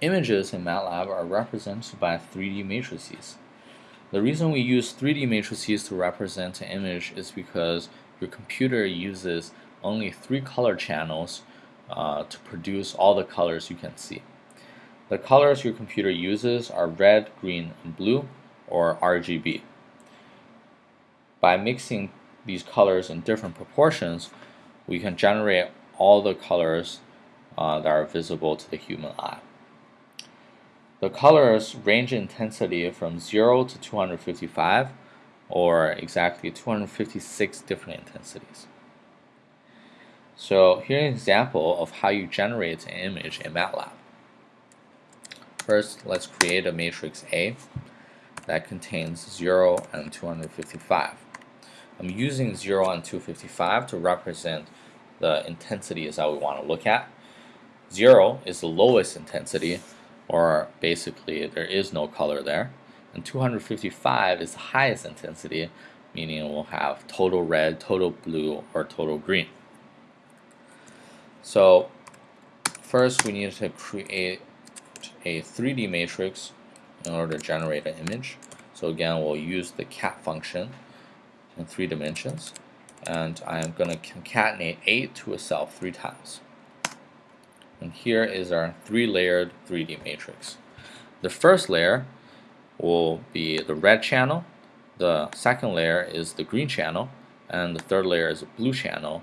Images in MATLAB are represented by 3D matrices. The reason we use 3D matrices to represent an image is because your computer uses only three color channels uh, to produce all the colors you can see. The colors your computer uses are red, green, and blue, or RGB. By mixing these colors in different proportions, we can generate all the colors uh, that are visible to the human eye. The colors range in intensity from 0 to 255 or exactly 256 different intensities. So here's an example of how you generate an image in MATLAB. First, let's create a matrix A that contains 0 and 255. I'm using 0 and 255 to represent the intensities that we want to look at. 0 is the lowest intensity or basically there is no color there. And 255 is the highest intensity, meaning we'll have total red, total blue, or total green. So first we need to create a 3D matrix in order to generate an image. So again, we'll use the cat function in three dimensions. And I'm going to concatenate A to itself three times. And here is our three-layered 3D matrix. The first layer will be the red channel, the second layer is the green channel, and the third layer is a blue channel,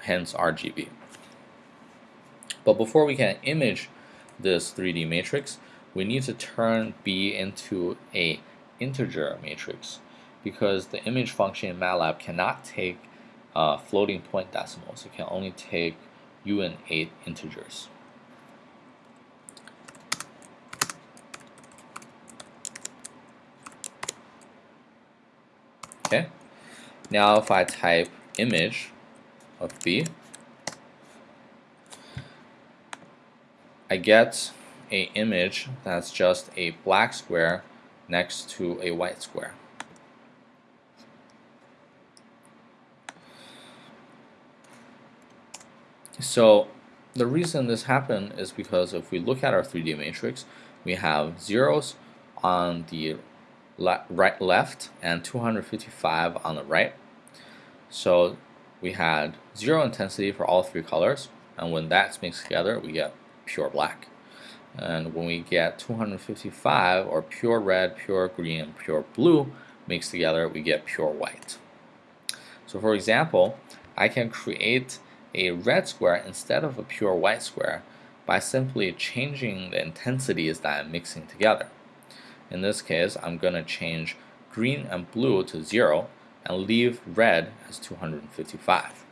hence RGB. But before we can image this 3D matrix, we need to turn B into a integer matrix because the image function in MATLAB cannot take uh, floating point decimals. It can only take uint8 integers. Okay, now if I type image of B, I get a image that's just a black square next to a white square. So the reason this happened is because if we look at our 3D matrix, we have zeros on the le right left and 255 on the right. So we had zero intensity for all three colors, and when that's mixed together, we get pure black. And when we get 255, or pure red, pure green, pure blue mixed together, we get pure white. So for example, I can create a red square instead of a pure white square by simply changing the intensities that I'm mixing together. In this case, I'm going to change green and blue to 0 and leave red as 255.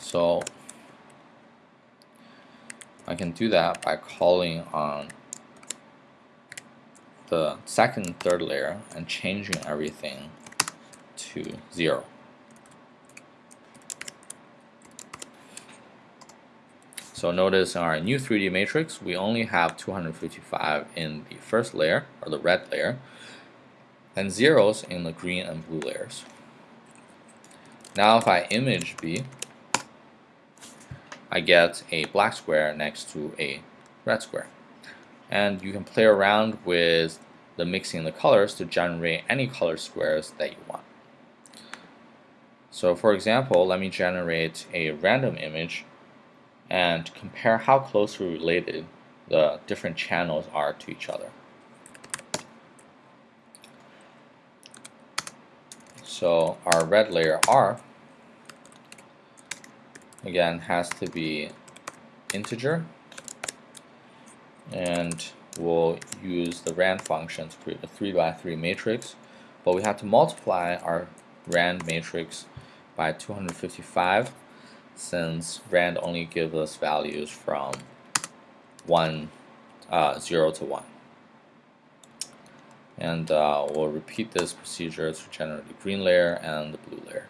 So I can do that by calling on the second third layer and changing everything to 0. So notice in our new 3D matrix, we only have 255 in the first layer, or the red layer, and zeros in the green and blue layers. Now if I image B, I get a black square next to a red square. And you can play around with the mixing the colors to generate any color squares that you want. So for example, let me generate a random image and compare how closely related the different channels are to each other. So our red layer R again has to be integer and we'll use the rand function to create a 3 by 3 matrix but we have to multiply our rand matrix by 255 since rand only gives us values from 1, uh, 0 to 1. And uh, we'll repeat this procedure to generate the green layer and the blue layer.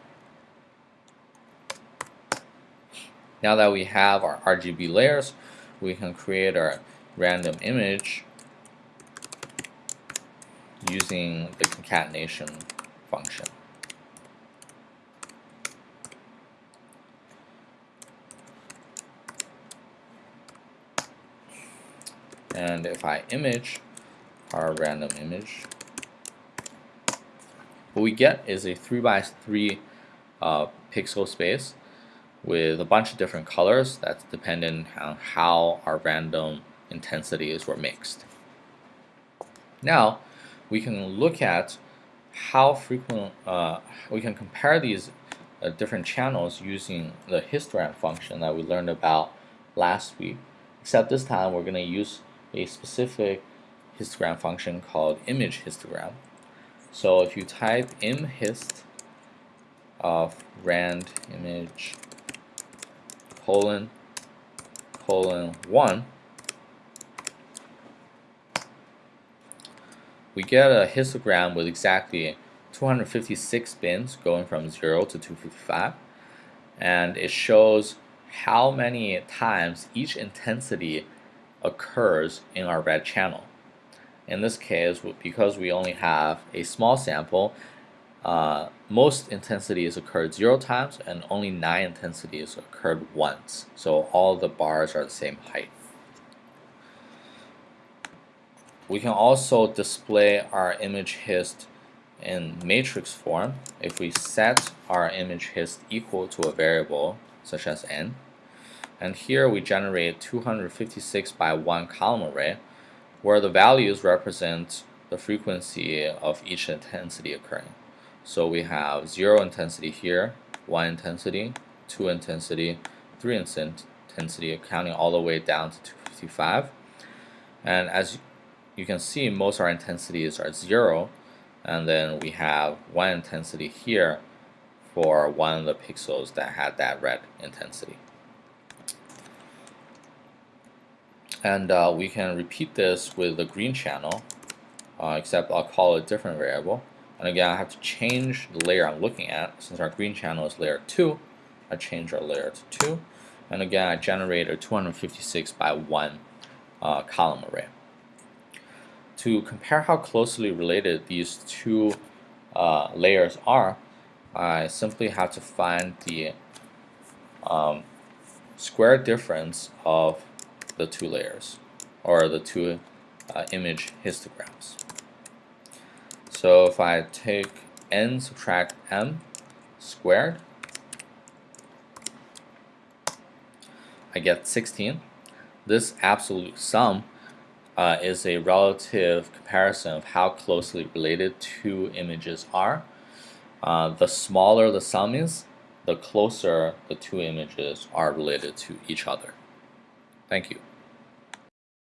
Now that we have our RGB layers, we can create our random image using the concatenation function. And if I image our random image, what we get is a 3 by 3 uh, pixel space with a bunch of different colors that's dependent on how our random intensities were mixed. Now we can look at how frequent uh, we can compare these uh, different channels using the histogram function that we learned about last week except this time we're going to use a specific histogram function called image histogram. So if you type imhist of rand image colon colon 1 we get a histogram with exactly 256 bins going from 0 to 255 and it shows how many times each intensity occurs in our red channel. In this case, because we only have a small sample, uh, most intensities occurred zero times and only nine intensities occurred once. So all the bars are the same height. We can also display our image hist in matrix form if we set our image hist equal to a variable such as n. And here we generate 256 by 1 column array where the values represent the frequency of each intensity occurring. So we have 0 intensity here, 1 intensity, 2 intensity, 3 intensity, counting all the way down to 255. And as you can see, most of our intensities are 0, and then we have 1 intensity here for one of the pixels that had that red intensity. And uh, we can repeat this with the green channel, uh, except I'll call it a different variable. And again, I have to change the layer I'm looking at. Since our green channel is layer 2, I change our layer to 2. And again, I generate a 256 by 1 uh, column array. To compare how closely related these two uh, layers are, I simply have to find the um, square difference of the two layers or the two uh, image histograms. So if I take n subtract m squared, I get 16. This absolute sum uh, is a relative comparison of how closely related two images are uh, the smaller the sum is, the closer the two images are related to each other. Thank you.